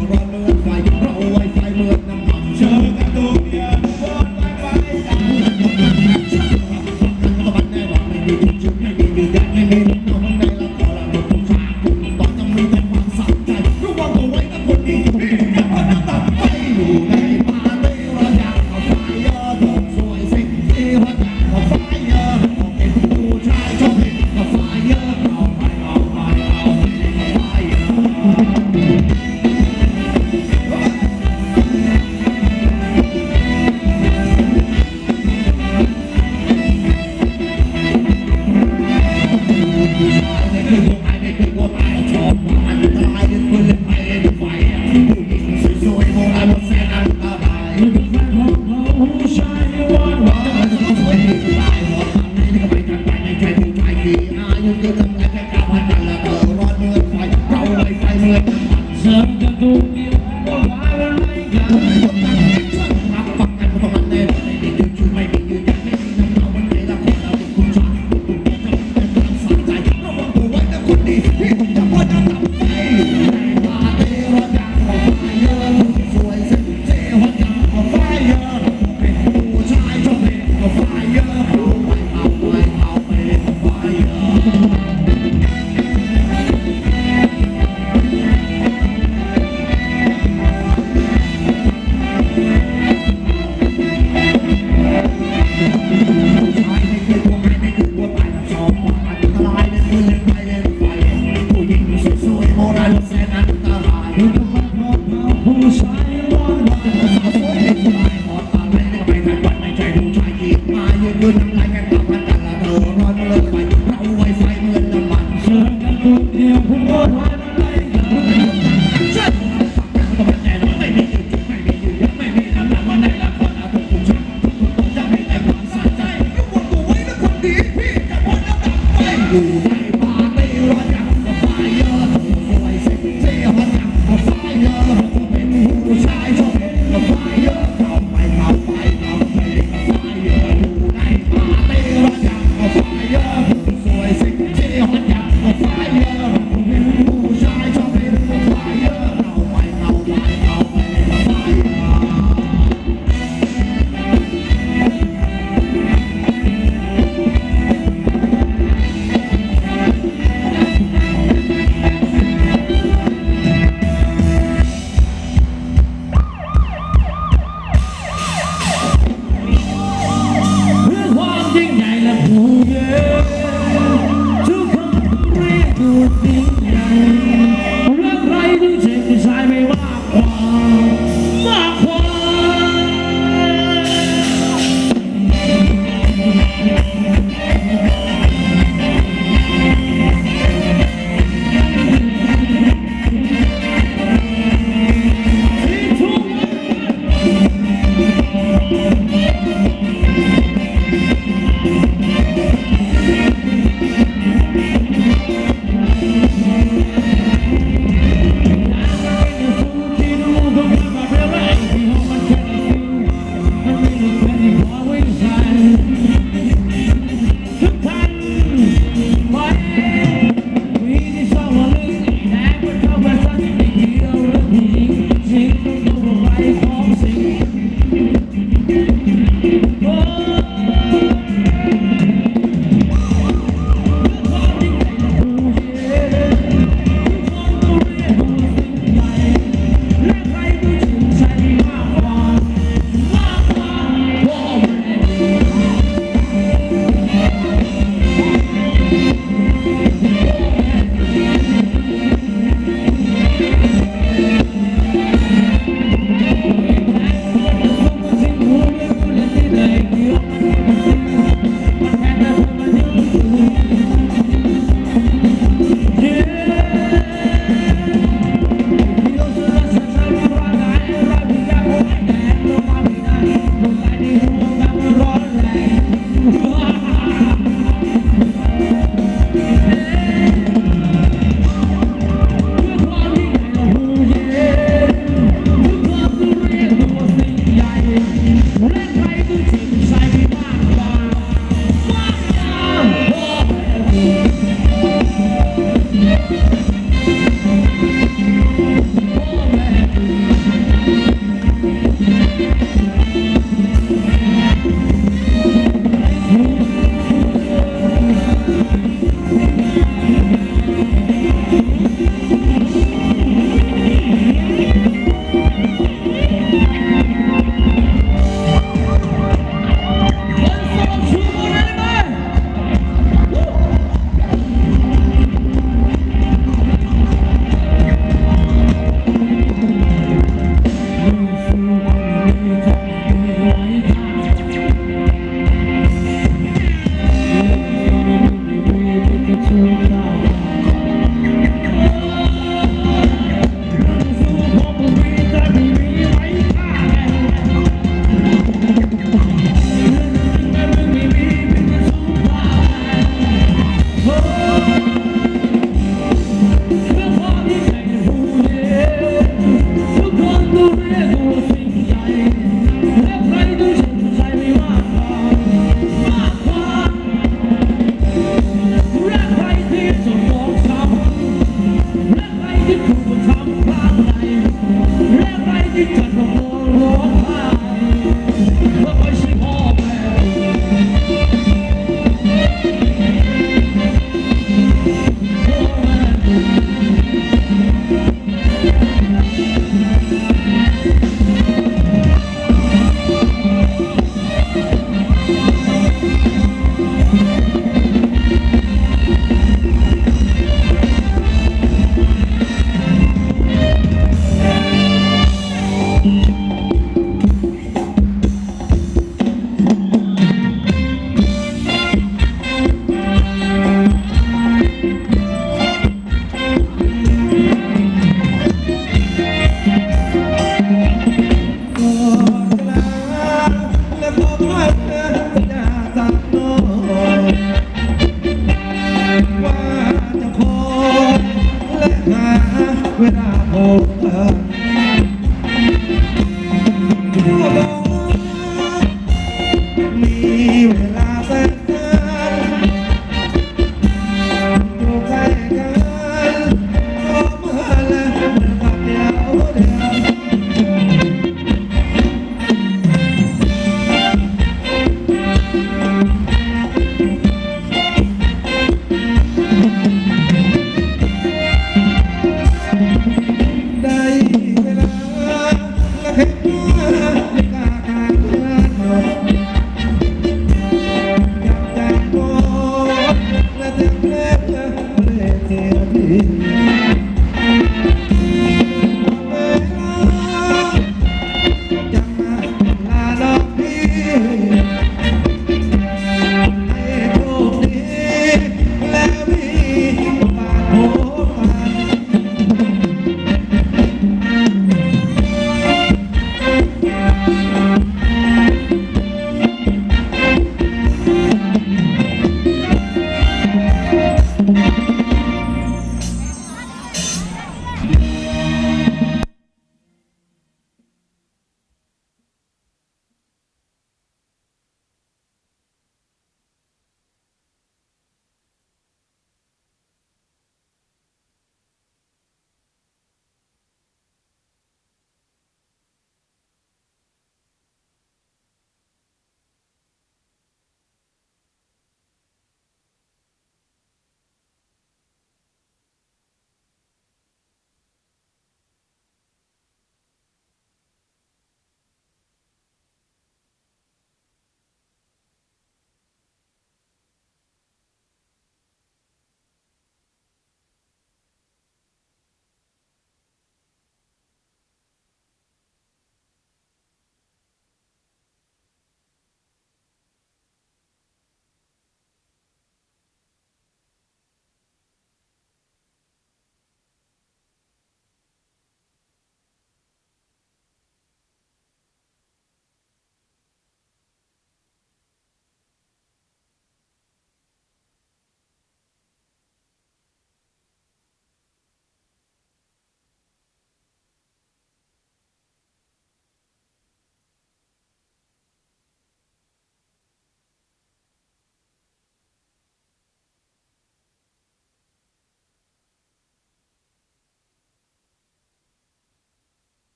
Rock, rock, rock, Santa do meu, o na engana